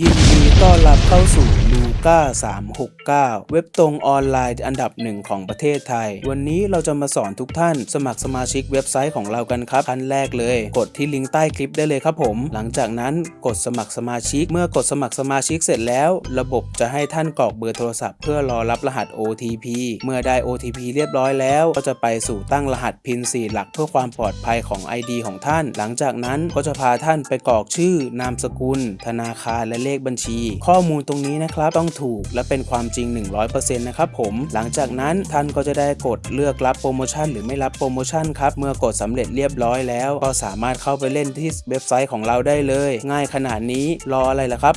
ยินดีต้อนรับเข้าสู่ลู ก้า369 เว็บตรงออนไลน์อันดับหนึ่งของประเทศไทย วันนี้เราจะมาสอนทุกท่าน สมัครสมาชิกเว็บไซต์ของเรากันครับขั้นแรกเลย กดที่ลิงก์ใต้คลิปได้เลยครับผม หลังจากนั้นกดสมัครสมาชิก เมื่อกดสมัครสมาชิกเสร็จแล้ว ระบบจะให้ท่านกรอกเบอร์โทรศัพท์เพื่อรอรับรหัส OTP เมื่อได้ OTP เรียบร้อยแล้ว ก็จะไปสู่ตั้งรหัส PIN 4หลักเพื่อความปลอดภัยของ ID ของท่าน หลังจากนั้นก็จะพาท่านไปกรอกชื่อ นามสกุล ธนาคารและเลขบัญชี ข้อมูลตรงนี้นะครับต้องถูก และเป็นความจริง 100%นะครับผม หลังจากนั้นท่านก็จะได้กดเลือกรับโปรโมชั่นหรือไม่รับโปรโมชั่นครับเมื่อกดสำเร็จเรียบร้อยแล้ว ก็สามารถเข้าไปเล่นที่เว็บไซต์ของเราได้เลย ง่ายขนาดนี้รออะไรล่ะครับ